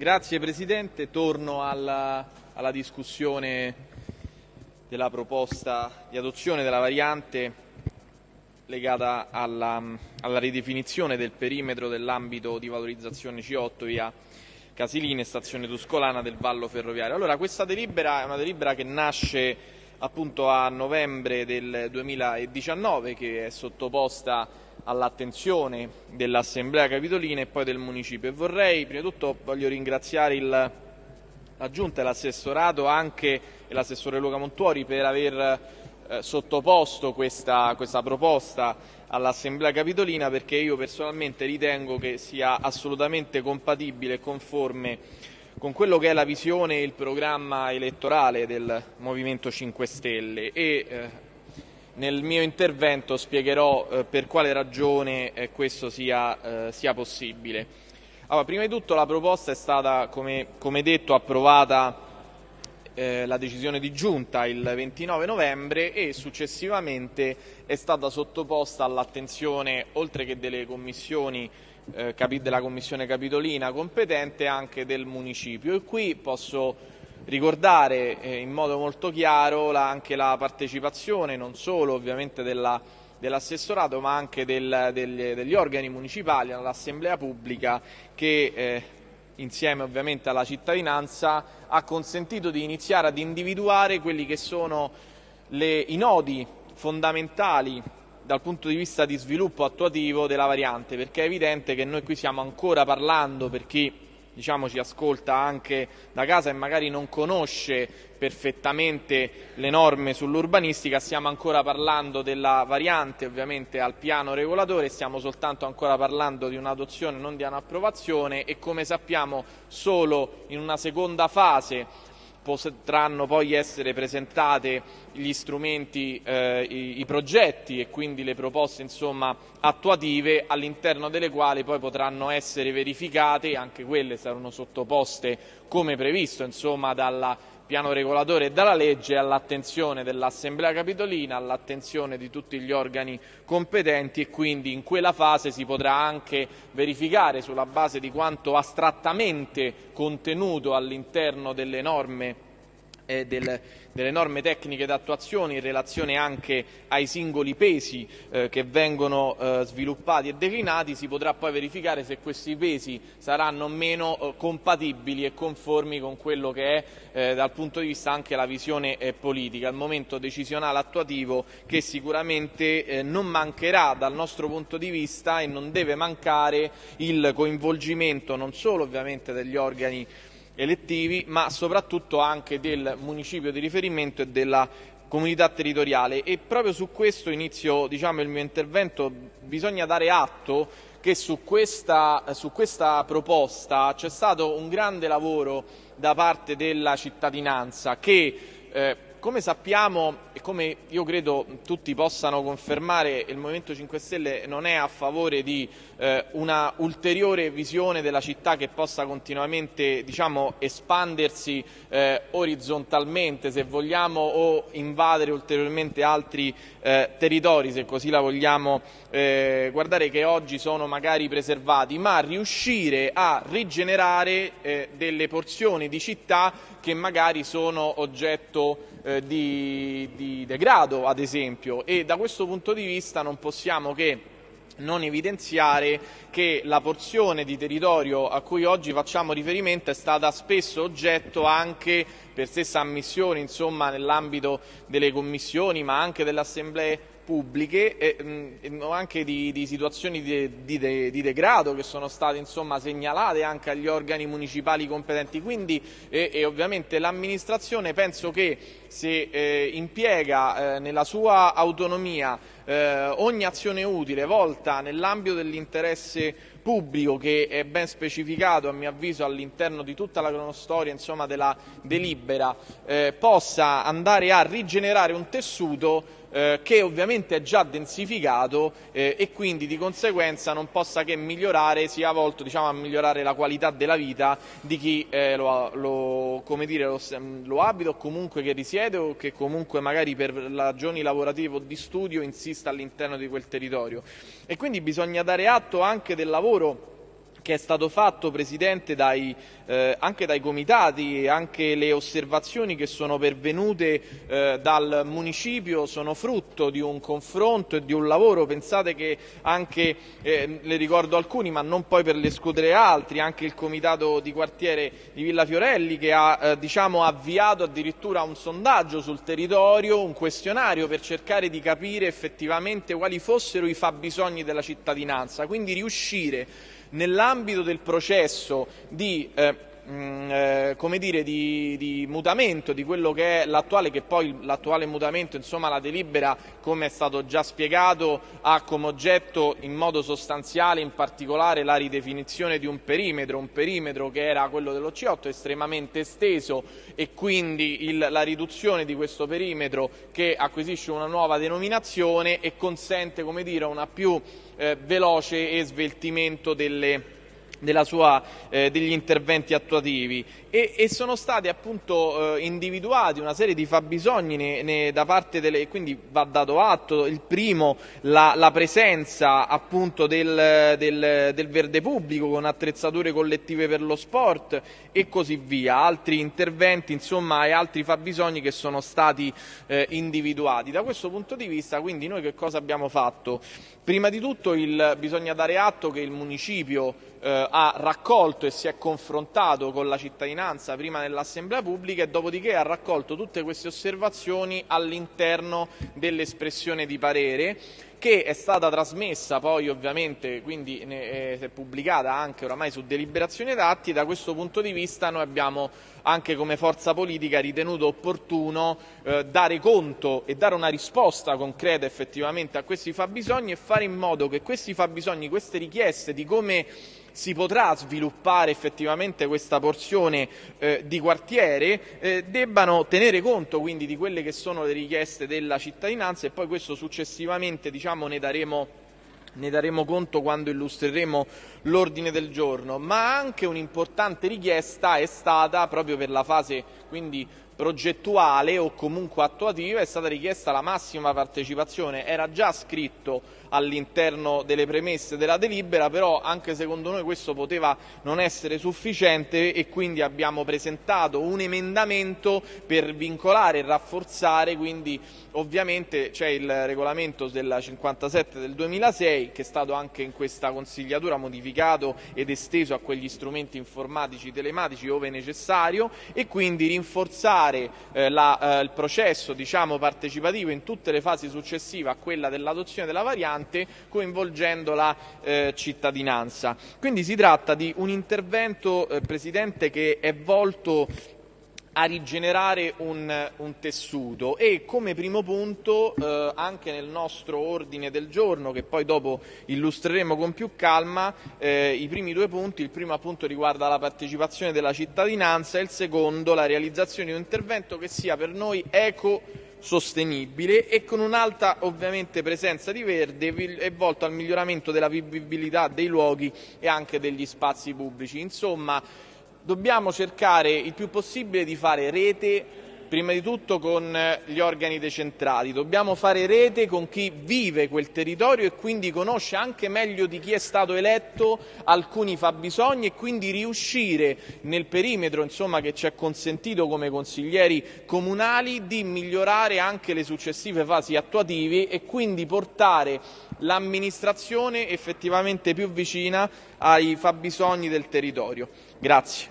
Grazie Presidente, torno alla, alla, discussione della proposta di adozione della variante legata alla, alla ridefinizione del perimetro dell'ambito di valorizzazione C8 via Casilini e stazione Tuscolana del Vallo Ferroviario. Allora, questa delibera è una delibera che nasce appunto a novembre del 2019 che è sottoposta all'attenzione dell'Assemblea Capitolina e poi del Municipio. E vorrei prima di tutto voglio ringraziare il, la Giunta e l'Assessorato anche e l'assessore Luca Montuori per aver eh, sottoposto questa, questa proposta all'Assemblea Capitolina perché io personalmente ritengo che sia assolutamente compatibile e conforme con quello che è la visione e il programma elettorale del Movimento 5 Stelle. E eh, nel mio intervento spiegherò eh, per quale ragione eh, questo sia, eh, sia possibile. Allora, prima di tutto la proposta è stata, come, come detto, approvata eh, la decisione di giunta il 29 novembre e successivamente è stata sottoposta all'attenzione, oltre che delle commissioni eh, della Commissione Capitolina competente anche del Municipio e qui posso ricordare eh, in modo molto chiaro la, anche la partecipazione non solo ovviamente della, dell'assessorato ma anche del, degli, degli, organi municipali, all'assemblea pubblica che eh, insieme ovviamente alla cittadinanza ha consentito di iniziare ad individuare quelli che sono le, i nodi fondamentali dal punto di vista di sviluppo attuativo della variante, perché è evidente che noi qui stiamo ancora parlando, per chi diciamo, ci ascolta anche da casa e magari non conosce perfettamente le norme sull'urbanistica, stiamo ancora parlando della variante ovviamente al piano regolatore, stiamo soltanto ancora parlando di un'adozione, non di un'approvazione e come sappiamo solo in una seconda fase potranno poi essere presentate gli strumenti, eh, i, i, progetti e quindi le proposte insomma, attuative all'interno delle quali poi potranno essere verificate e anche quelle saranno sottoposte come previsto insomma, dalla piano regolatore e dalla legge all'attenzione dell'Assemblea Capitolina, all'attenzione di tutti gli organi competenti e quindi in quella fase si potrà anche verificare sulla base di quanto astrattamente contenuto all'interno delle norme eh, del, delle norme tecniche d'attuazione in relazione anche ai singoli pesi eh, che vengono eh, sviluppati e declinati, si potrà poi verificare se questi pesi saranno o meno eh, compatibili e conformi con quello che è eh, dal punto di vista anche la visione eh, politica, il momento decisionale attuativo che sicuramente non mancherà dal nostro punto di vista e non deve mancare il coinvolgimento non solo ovviamente degli organi elettivi, ma soprattutto anche del municipio di riferimento e della comunità territoriale. E proprio su questo inizio diciamo, il mio intervento, bisogna dare atto che su questa, su questa proposta c'è stato un grande lavoro da parte della cittadinanza che eh, come sappiamo e come io credo tutti possano confermare, il Movimento 5 Stelle non è a favore di eh, una ulteriore visione della città che possa continuamente diciamo, espandersi eh, orizzontalmente, se vogliamo, o invadere ulteriormente altri eh, territori, se così la vogliamo eh, guardare, che oggi sono magari preservati, ma riuscire a rigenerare eh, delle porzioni di città che magari sono oggetto eh, di, di degrado, ad esempio, e da questo punto di vista non possiamo che non evidenziare che la porzione di territorio a cui oggi facciamo riferimento è stata spesso oggetto anche per stessa ammissione nell'ambito delle commissioni ma anche delle assemblee pubbliche e mh, anche di, di situazioni di, di, di, degrado che sono state insomma, segnalate anche agli organi municipali competenti. Quindi e, e ovviamente l'amministrazione penso che se eh, impiega eh, nella sua autonomia eh, ogni azione utile volta nell'ambito dell'interesse pubblico che è ben specificato a mio avviso all'interno di tutta la cronostoria insomma, della delibera eh, possa andare a rigenerare un tessuto eh, che ovviamente è già densificato eh, e quindi di conseguenza non possa che migliorare, sia volto diciamo, a migliorare la qualità della vita di chi eh, lo, lo, dire, lo, lo, abita o comunque che risiede o che comunque magari per ragioni lavorative o di studio insista all'interno di quel territorio. E quindi bisogna dare atto anche del lavoro che è stato fatto, Presidente, dai, eh, anche dai comitati, anche le osservazioni che sono pervenute eh, dal municipio sono frutto di un confronto e di un lavoro. Pensate che anche, eh, le ricordo alcuni, ma non poi per l'escludere altri, anche il comitato di quartiere di Villa Fiorelli che ha eh, diciamo, avviato addirittura un sondaggio sul territorio, un questionario per cercare di capire effettivamente quali fossero i fabbisogni della cittadinanza, quindi riuscire nell'ambito del processo di eh, Mm, eh, come dire, di, di, mutamento di quello che è l'attuale, che poi l'attuale mutamento, insomma la delibera, come è stato già spiegato, ha come oggetto in modo sostanziale in particolare la ridefinizione di un perimetro, un perimetro che era quello dello C8 estremamente esteso e quindi il, la riduzione di questo perimetro che acquisisce una nuova denominazione e consente come dire, una più eh, veloce e sveltimento delle sua, eh, degli interventi attuativi e, e sono stati appunto eh, individuati una serie di fabbisogni ne, ne, da parte delle, quindi va dato atto, il primo la, la presenza appunto del, del, del, verde pubblico con attrezzature collettive per lo sport e così via, altri interventi insomma e altri fabbisogni che sono stati eh, individuati. Da questo punto di vista quindi noi che cosa abbiamo fatto? Prima di tutto il, bisogna dare atto che il municipio eh, ha raccolto e si è confrontato con la cittadinanza prima nell'assemblea pubblica e dopodiché ha raccolto tutte queste osservazioni all'interno dell'espressione di parere che è stata trasmessa poi ovviamente, quindi è pubblicata anche oramai su deliberazione d'atti, da questo punto di vista noi abbiamo anche come forza politica ritenuto opportuno eh, dare conto e dare una risposta concreta effettivamente a questi fabbisogni e fare in modo che questi fabbisogni, queste richieste di come si potrà sviluppare effettivamente questa porzione eh, di quartiere eh, debbano tenere conto quindi di quelle che sono le richieste della cittadinanza e poi questo successivamente diciamo, ne daremo ne daremo conto quando illustreremo l'ordine del giorno, ma anche un'importante richiesta è stata proprio per la fase quindi progettuale o comunque attuativa è stata richiesta la massima partecipazione, era già scritto all'interno delle premesse della delibera, però anche secondo noi questo poteva non essere sufficiente e quindi abbiamo presentato un emendamento per vincolare e rafforzare, quindi ovviamente c'è il regolamento della 57 del 2006 che è stato anche in questa consigliatura modificato ed esteso a quegli strumenti informatici telematici ove necessario e quindi rinforzare fare eh, la, eh, il processo diciamo, partecipativo in tutte le fasi successive a quella dell'adozione della variante coinvolgendo la eh, cittadinanza. Quindi si tratta di un intervento, eh, Presidente, che è volto a rigenerare un, un, tessuto e come primo punto eh, anche nel nostro ordine del giorno che poi dopo illustreremo con più calma eh, i primi due punti, il primo appunto riguarda la partecipazione della cittadinanza e il secondo la realizzazione di un intervento che sia per noi eco sostenibile e con un'alta ovviamente presenza di verde e volto al miglioramento della vivibilità dei luoghi e anche degli spazi pubblici. Insomma, dobbiamo cercare il più possibile di fare rete prima di tutto con gli organi decentrati, dobbiamo fare rete con chi vive quel territorio e quindi conosce anche meglio di chi è stato eletto alcuni fabbisogni e quindi riuscire nel perimetro insomma, che ci è consentito come consiglieri comunali di migliorare anche le successive fasi attuative e quindi portare l'amministrazione effettivamente più vicina ai fabbisogni del territorio. Grazie.